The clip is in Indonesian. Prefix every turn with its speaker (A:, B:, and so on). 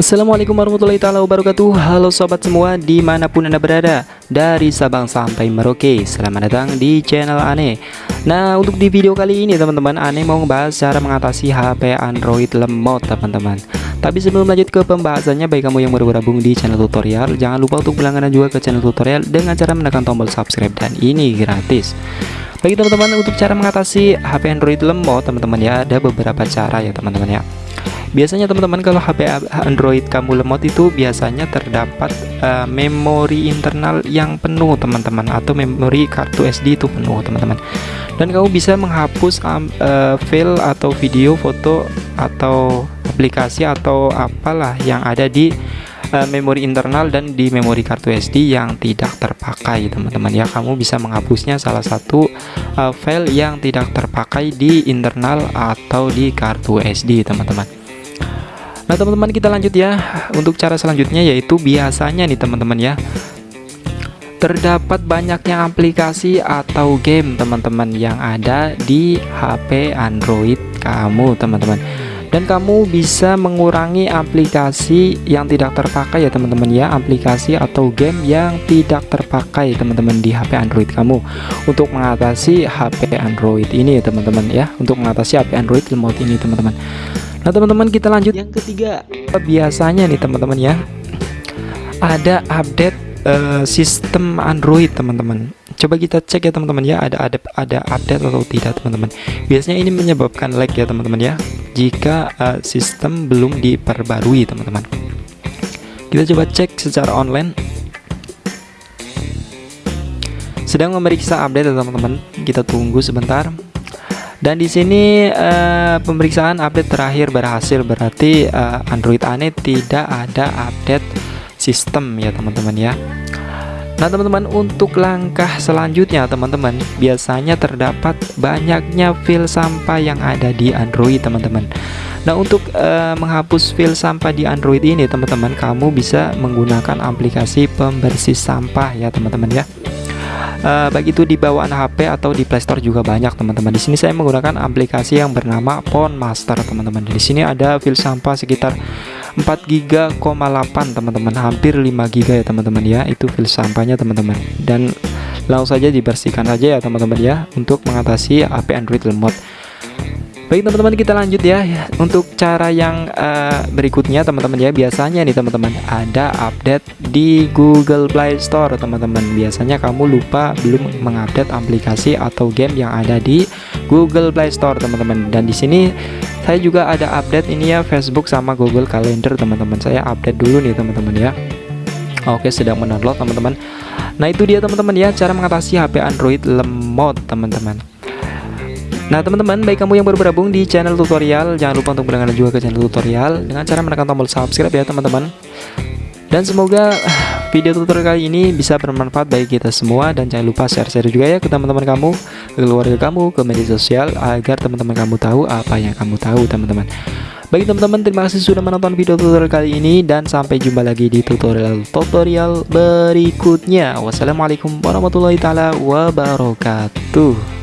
A: Assalamualaikum warahmatullahi taala wabarakatuh. Halo sobat semua di mana pun anda berada Dari Sabang sampai Merauke Selamat datang di channel Ane. Nah untuk di video kali ini teman-teman Ane mau membahas cara mengatasi HP Android lemot teman-teman. Tapi sebelum lanjut ke pembahasannya Baik kamu yang baru bergabung di channel tutorial Jangan lupa untuk berlangganan juga ke channel tutorial Dengan cara menekan tombol subscribe dan ini gratis. Bagi teman-teman untuk cara mengatasi HP Android lemot teman-teman ya ada beberapa cara ya teman-teman ya Biasanya teman-teman kalau HP Android kamu lemot itu biasanya terdapat uh, memori internal yang penuh teman-teman atau memori kartu SD itu penuh teman-teman. Dan kamu bisa menghapus uh, file atau video, foto atau aplikasi atau apalah yang ada di uh, memori internal dan di memori kartu SD yang tidak terpakai teman-teman ya kamu bisa menghapusnya salah satu uh, file yang tidak terpakai di internal atau di kartu SD teman-teman Nah teman-teman kita lanjut ya. Untuk cara selanjutnya yaitu biasanya nih teman-teman ya. Terdapat banyaknya aplikasi atau game teman-teman yang ada di HP Android kamu teman-teman. Dan kamu bisa mengurangi aplikasi yang tidak terpakai ya teman-teman ya. Aplikasi atau game yang tidak terpakai teman-teman di HP Android kamu. Untuk mengatasi HP Android ini ya teman-teman ya. Untuk mengatasi HP Android remote ini teman-teman Nah teman-teman kita lanjut. Yang ketiga. Biasanya nih teman-teman ya Ada update uh, sistem Android teman-teman. Coba kita cek ya teman-teman ya ada, ada ada update atau tidak teman-teman. Biasanya ini menyebabkan lag ya teman-teman ya Jika uh, sistem belum diperbarui teman-teman. Kita coba cek secara online. Sedang memeriksa update ya teman-teman. Kita tunggu sebentar dan di sini uh, pemeriksaan update terakhir berhasil. Berarti uh, Android Ane tidak ada update sistem ya teman-teman ya. Nah teman-teman untuk langkah selanjutnya teman-teman biasanya terdapat banyaknya file sampah yang ada di Android teman-teman. Nah untuk uh, menghapus file sampah di Android ini teman-teman kamu bisa menggunakan aplikasi pembersih sampah ya teman-teman ya uh, baik itu di bawaan HP atau di Playstore juga banyak teman-teman. Di sini saya menggunakan aplikasi yang bernama Phone Master teman-teman. Di sini ada file sampah sekitar 4 GB,8 teman-teman, hampir 5 GB ya teman-teman ya. Itu file sampahnya teman-teman. Dan langsung saja dibersihkan saja ya teman-teman ya untuk mengatasi HP Android lemot. Baik teman-teman kita lanjut ya. Untuk cara yang uh, berikutnya teman-teman ya. Biasanya nih teman-teman ada update di Google Play Store teman-teman. Biasanya kamu lupa belum mengupdate aplikasi atau game yang ada di Google Play Store teman-teman. Dan di sini saya juga ada update ini ya Facebook sama Google Calendar teman-teman. Saya update dulu nih teman-teman ya. Oke sedang mendownload teman-teman. Nah itu dia teman-teman ya. Cara mengatasi HP Android lemot teman-teman Nah teman-teman baik kamu yang baru bergabung di channel tutorial Jangan lupa untuk berlangganan juga ke channel tutorial. Dengan cara menekan tombol subscribe ya teman-teman. Dan semoga video tutorial kali ini bisa bermanfaat bagi kita semua. Dan jangan lupa share-share juga ya ke teman-teman kamu Ke keluarga kamu, ke media sosial Agar teman-teman kamu tahu apa yang kamu tahu teman-teman. Bagi teman-teman terima kasih sudah menonton video tutorial kali ini. Dan sampai jumpa lagi di tutorial-tutorial berikutnya. Wassalamualaikum warahmatullahi taala wabarakatuh.